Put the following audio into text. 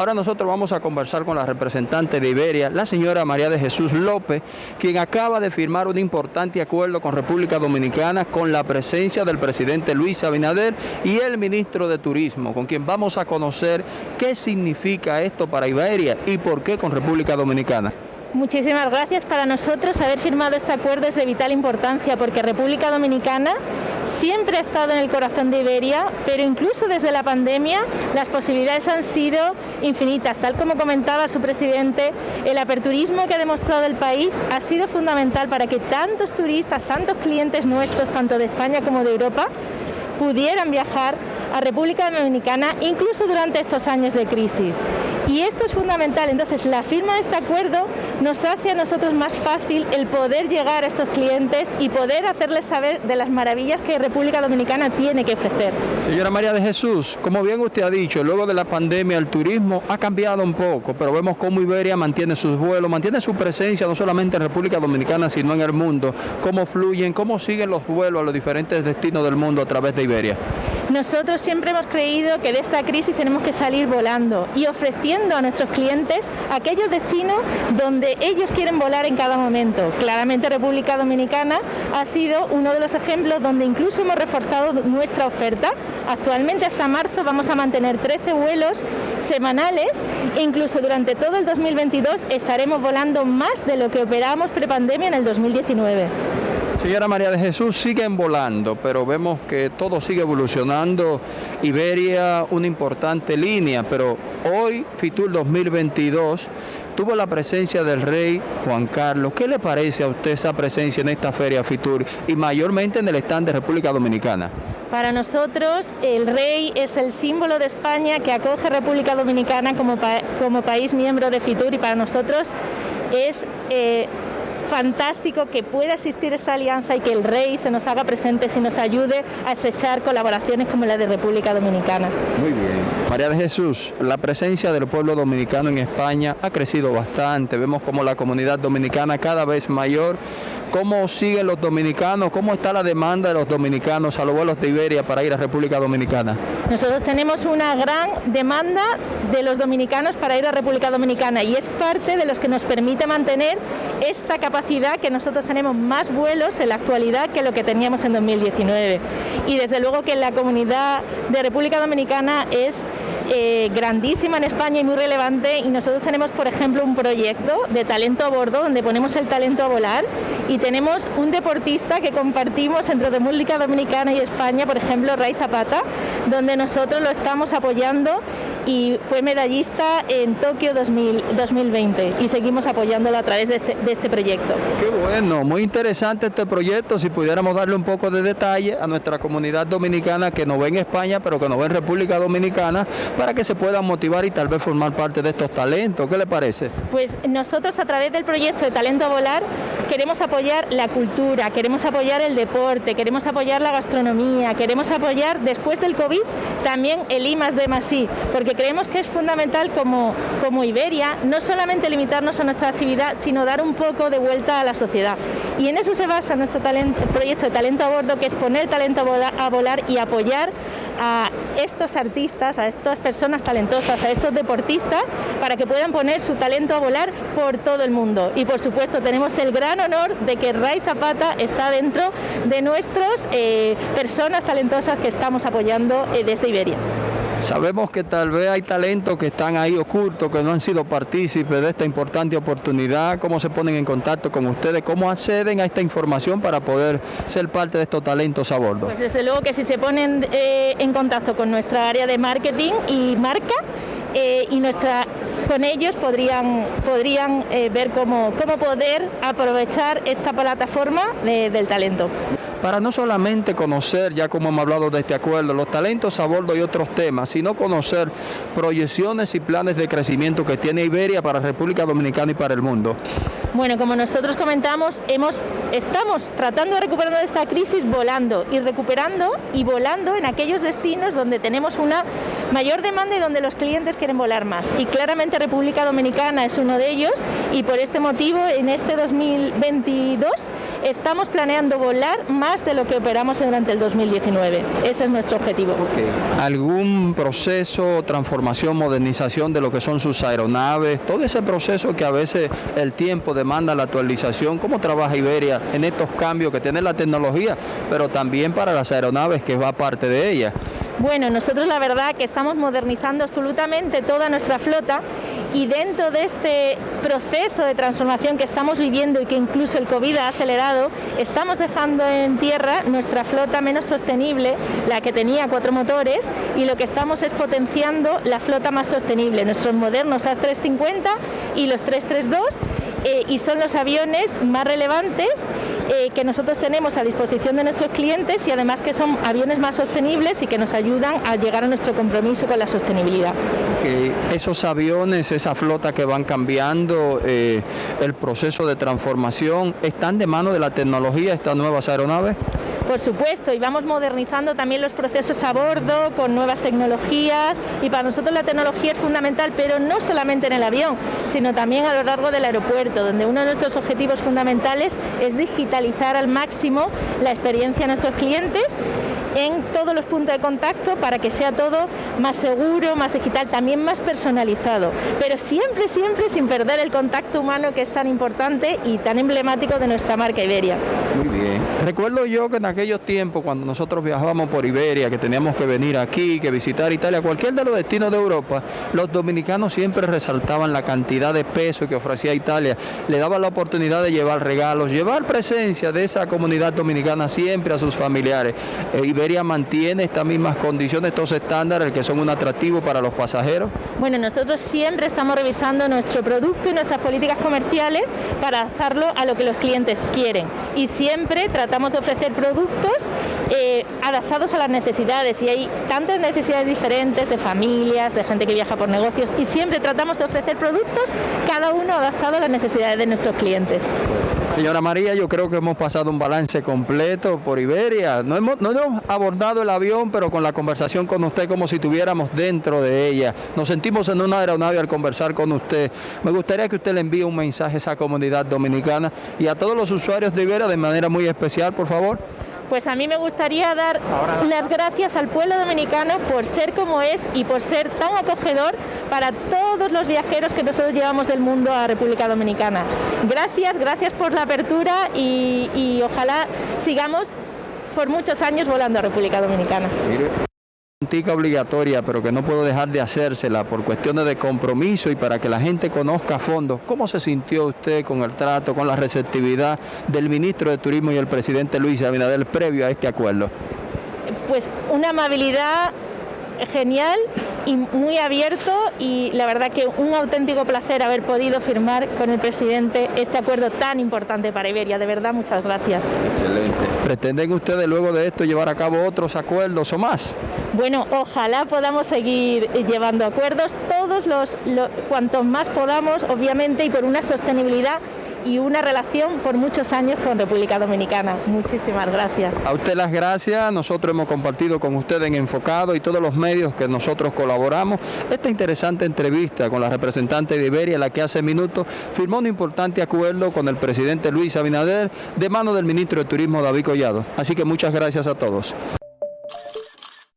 Ahora nosotros vamos a conversar con la representante de Iberia, la señora María de Jesús López, quien acaba de firmar un importante acuerdo con República Dominicana con la presencia del presidente Luis Abinader y el ministro de Turismo, con quien vamos a conocer qué significa esto para Iberia y por qué con República Dominicana. Muchísimas gracias. Para nosotros haber firmado este acuerdo es de vital importancia porque República Dominicana siempre ha estado en el corazón de Iberia, pero incluso desde la pandemia las posibilidades han sido infinitas. Tal como comentaba su presidente, el aperturismo que ha demostrado el país ha sido fundamental para que tantos turistas, tantos clientes nuestros, tanto de España como de Europa, pudieran viajar a República Dominicana incluso durante estos años de crisis. Y esto es fundamental, entonces la firma de este acuerdo nos hace a nosotros más fácil el poder llegar a estos clientes y poder hacerles saber de las maravillas que República Dominicana tiene que ofrecer. Señora María de Jesús, como bien usted ha dicho, luego de la pandemia el turismo ha cambiado un poco, pero vemos cómo Iberia mantiene sus vuelos, mantiene su presencia no solamente en República Dominicana, sino en el mundo, cómo fluyen, cómo siguen los vuelos a los diferentes destinos del mundo a través de Iberia. Nosotros siempre hemos creído que de esta crisis tenemos que salir volando y ofreciendo a nuestros clientes aquellos destinos donde ellos quieren volar en cada momento. Claramente República Dominicana ha sido uno de los ejemplos donde incluso hemos reforzado nuestra oferta. Actualmente hasta marzo vamos a mantener 13 vuelos semanales e incluso durante todo el 2022 estaremos volando más de lo que operábamos prepandemia en el 2019. Señora María de Jesús, siguen volando, pero vemos que todo sigue evolucionando. Iberia, una importante línea, pero hoy, Fitur 2022, tuvo la presencia del rey Juan Carlos. ¿Qué le parece a usted esa presencia en esta feria Fitur y mayormente en el stand de República Dominicana? Para nosotros el rey es el símbolo de España que acoge República Dominicana como, como país miembro de Fitur y para nosotros es... Eh, fantástico que pueda existir esta alianza y que el rey se nos haga presente y nos ayude a estrechar colaboraciones como la de República Dominicana. Muy bien. María de Jesús, la presencia del pueblo dominicano en España ha crecido bastante. Vemos como la comunidad dominicana cada vez mayor ¿Cómo siguen los dominicanos? ¿Cómo está la demanda de los dominicanos a los vuelos de Iberia para ir a República Dominicana? Nosotros tenemos una gran demanda de los dominicanos para ir a República Dominicana y es parte de los que nos permite mantener esta capacidad que nosotros tenemos más vuelos en la actualidad que lo que teníamos en 2019. Y desde luego que la comunidad de República Dominicana es eh, grandísima en España y muy relevante y nosotros tenemos por ejemplo un proyecto de talento a bordo donde ponemos el talento a volar y tenemos un deportista que compartimos entre República Dominicana y España, por ejemplo Ray Zapata, donde nosotros lo estamos apoyando y fue medallista en Tokio 2020 y seguimos apoyándolo a través de este, de este proyecto. Qué bueno, muy interesante este proyecto, si pudiéramos darle un poco de detalle a nuestra comunidad dominicana que nos ve en España pero que nos ve en República Dominicana para que se puedan motivar y tal vez formar parte de estos talentos. ¿Qué le parece? Pues nosotros a través del proyecto de Talento a Volar queremos apoyar la cultura, queremos apoyar el deporte, queremos apoyar la gastronomía, queremos apoyar después del COVID también el I más D más I, porque creemos que es fundamental como, como Iberia no solamente limitarnos a nuestra actividad, sino dar un poco de vuelta a la sociedad. Y en eso se basa nuestro proyecto de talento a bordo, que es poner talento a volar, a volar y apoyar a estos artistas, a estas personas talentosas, a estos deportistas, para que puedan poner su talento a volar por todo el mundo. Y por supuesto tenemos el gran honor de que Ray Zapata está dentro de nuestras eh, personas talentosas que estamos apoyando eh, desde Iberia. Sabemos que tal vez hay talentos que están ahí ocultos, que no han sido partícipes de esta importante oportunidad. ¿Cómo se ponen en contacto con ustedes? ¿Cómo acceden a esta información para poder ser parte de estos talentos a bordo? Pues desde luego que si se ponen eh, en contacto con nuestra área de marketing y marca eh, y nuestra con ellos podrían, podrían eh, ver cómo, cómo poder aprovechar esta plataforma del talento para no solamente conocer, ya como hemos hablado de este acuerdo, los talentos a bordo y otros temas, sino conocer proyecciones y planes de crecimiento que tiene Iberia para República Dominicana y para el mundo. Bueno, como nosotros comentamos, hemos, estamos tratando de recuperar de esta crisis volando y recuperando y volando en aquellos destinos donde tenemos una mayor demanda y donde los clientes quieren volar más. Y claramente República Dominicana es uno de ellos y por este motivo en este 2022 estamos planeando volar más de lo que operamos durante el 2019. Ese es nuestro objetivo. ¿Algún proceso, transformación, modernización de lo que son sus aeronaves? Todo ese proceso que a veces el tiempo demanda la actualización. ¿Cómo trabaja Iberia en estos cambios que tiene la tecnología, pero también para las aeronaves que va parte de ella? Bueno, nosotros la verdad que estamos modernizando absolutamente toda nuestra flota y dentro de este proceso de transformación que estamos viviendo y que incluso el COVID ha acelerado, estamos dejando en tierra nuestra flota menos sostenible, la que tenía cuatro motores, y lo que estamos es potenciando la flota más sostenible, nuestros modernos A350 y los 332 eh, y son los aviones más relevantes eh, que nosotros tenemos a disposición de nuestros clientes y además que son aviones más sostenibles y que nos ayudan a llegar a nuestro compromiso con la sostenibilidad. esos aviones, esa flota que van cambiando, eh, el proceso de transformación, ¿están de mano de la tecnología estas nuevas aeronaves? Por supuesto, y vamos modernizando también los procesos a bordo con nuevas tecnologías y para nosotros la tecnología es fundamental, pero no solamente en el avión, sino también a lo largo del aeropuerto, donde uno de nuestros objetivos fundamentales es digitalizar al máximo la experiencia de nuestros clientes en todos los puntos de contacto para que sea todo más seguro, más digital, también más personalizado, pero siempre, siempre sin perder el contacto humano que es tan importante y tan emblemático de nuestra marca Iberia. Muy bien. Recuerdo yo que en aquellos tiempos cuando nosotros viajábamos por Iberia, que teníamos que venir aquí, que visitar Italia, cualquier de los destinos de Europa, los dominicanos siempre resaltaban la cantidad de peso que ofrecía Italia, le daban la oportunidad de llevar regalos, llevar presencia de esa comunidad dominicana siempre a sus familiares. Eh, Iberia mantiene estas mismas condiciones, estos estándares que son un atractivo para los pasajeros? Bueno, nosotros siempre estamos revisando nuestro producto y nuestras políticas comerciales para adaptarlo a lo que los clientes quieren y siempre tratamos de ofrecer productos eh, adaptados a las necesidades y hay tantas necesidades diferentes de familias, de gente que viaja por negocios y siempre tratamos de ofrecer productos cada uno adaptado a las necesidades de nuestros clientes. Señora María, yo creo que hemos pasado un balance completo por Iberia. No hemos, no hemos abordado el avión, pero con la conversación con usted como si estuviéramos dentro de ella. Nos sentimos en una aeronave al conversar con usted. Me gustaría que usted le envíe un mensaje a esa comunidad dominicana y a todos los usuarios de Iberia de manera muy especial, por favor. Pues a mí me gustaría dar las gracias al pueblo dominicano por ser como es y por ser tan acogedor para todos los viajeros que nosotros llevamos del mundo a República Dominicana. Gracias, gracias por la apertura y, ojalá sigamos por muchos años volando a República Dominicana obligatoria, pero que no puedo dejar de hacérsela por cuestiones de compromiso y para que la gente conozca a fondo cómo se sintió usted con el trato, con la receptividad del ministro de Turismo y el presidente Luis Abinader previo a este acuerdo. Pues una amabilidad genial y muy abierto y la verdad que un auténtico placer haber podido firmar con el presidente este acuerdo tan importante para Iberia. De verdad, muchas gracias. Excelente. ¿Pretenden ustedes luego de esto llevar a cabo otros acuerdos o más? Bueno, ojalá podamos seguir llevando acuerdos, todos los, cuantos más podamos, obviamente, y por una sostenibilidad y una relación por muchos años con República Dominicana. Muchísimas gracias. A usted las gracias, nosotros hemos compartido con usted en Enfocado y todos los medios que nosotros colaboramos esta interesante entrevista con la representante de Iberia, la que hace minutos firmó un importante acuerdo con el presidente Luis Abinader de mano del ministro de Turismo David Collado. Así que muchas gracias a todos.